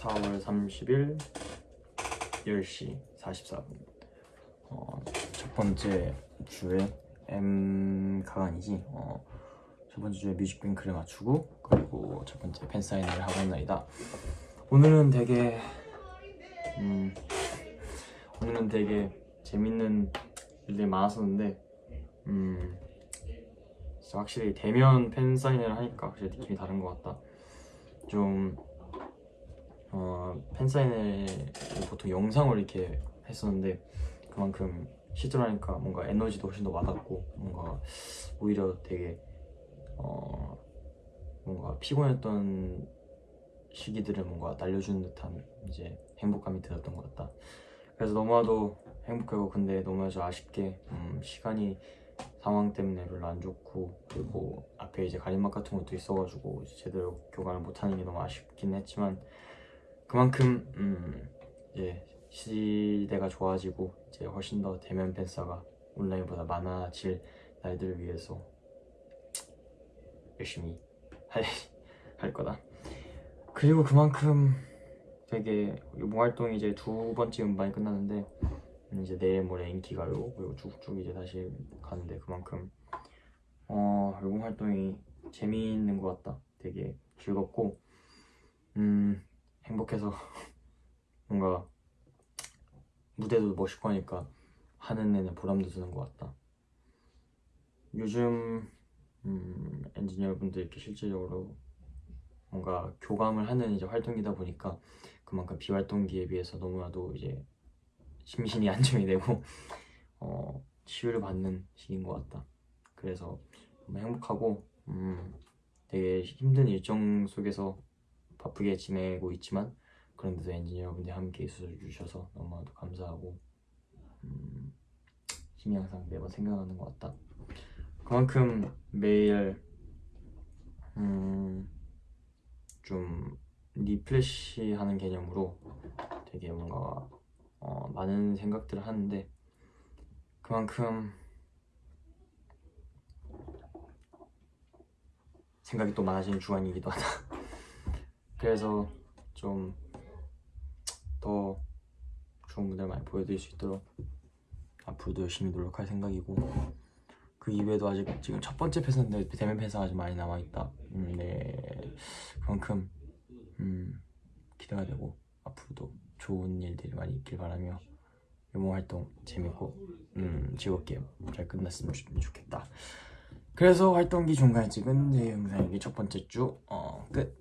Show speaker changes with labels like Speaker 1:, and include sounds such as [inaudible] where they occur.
Speaker 1: 4월 30일 10시 44분. 어, 첫 번째 주에 M 가간이지. 어, 첫 번째 주에 뮤직뱅크를 맞추고 그리고 첫 번째 팬사인회를 하고 있는 날이다. 오늘은 되게 음, 오늘은 되게 재밌는 일들이 많았었는데 음, 확실히 대면 팬사인회를 하니까 확실히 느낌이 다른 것 같다. 좀 어, 팬사인회를 보통 영상으로 이렇게 했었는데 그만큼 실제로 하니까 뭔가 에너지도 훨씬 더 와닿고 뭔가 오히려 되게 어, 뭔가 피곤했던 시기들을 뭔가 날려주는 듯한 이제 행복감이 들었던 것 같다. 그래서 너무나도 행복하고 근데 너무나도 아쉽게 음, 시간이 상황 때문에 별로 안 좋고 그리고 앞에 이제 가림막 같은 것도 있어가지고 제대로 교관을 못하는 게 너무 아쉽긴 했지만 그만큼 음 이제 시대가 좋아지고 이제 훨씬 더 대면 팬사가 온라인보다 많아질 날들을 위해서 열심히 할, [laughs] 할 거다. 그리고 그만큼 되게 이번 활동이 이제 두 번째 음반이 끝났는데 이제 내일 모레 인기가요 그리고 쭉쭉 이제 다시 가는데 그만큼 어 이번 활동이 재미있는 것 같다. 되게 즐겁고 음 행복해서 [laughs] 뭔가 무대도 멋있고 하니까 하는 내내 보람도 드는 것 같다. 요즘 음, 엔지니어분들 이렇게 실질적으로 뭔가 교감을 하는 이제 활동이다 보니까 그만큼 비활동기에 비해서 너무나도 이제 심신이 [laughs] 안정이 되고 어, 치유를 받는 시기인 것 같다. 그래서 행복하고 음, 되게 힘든 일정 속에서 바쁘게 지내고 있지만 그런데도 엔지니어분들이 함께 있어 주셔서 너무나도 감사하고 음, 힘이 항상 매번 생각나는 것 같다. 그만큼 매일 음, 좀 리플래시 하는 개념으로 되게 뭔가 어, 많은 생각들을 하는데 그만큼 생각이 또 많아지는 주간이기도 하다. [laughs] 그래서 좀더 좋은 무대를 많이 보여드릴 수 있도록 앞으로도 열심히 노력할 생각이고 그 이외에도 아직 지금 첫 번째 팬사인데 대면 팬사가 아직 많이 남아있다. 음, 네. 그만큼 음, 기대가 되고 앞으로도 좋은 일들이 많이 있길 바라며 유모 활동 재밌고 음, 즐겁게 잘 끝났으면 좋- 좋겠다. 그래서 활동기 중간에 찍은 제 영상이 첫 번째 주 어, 끝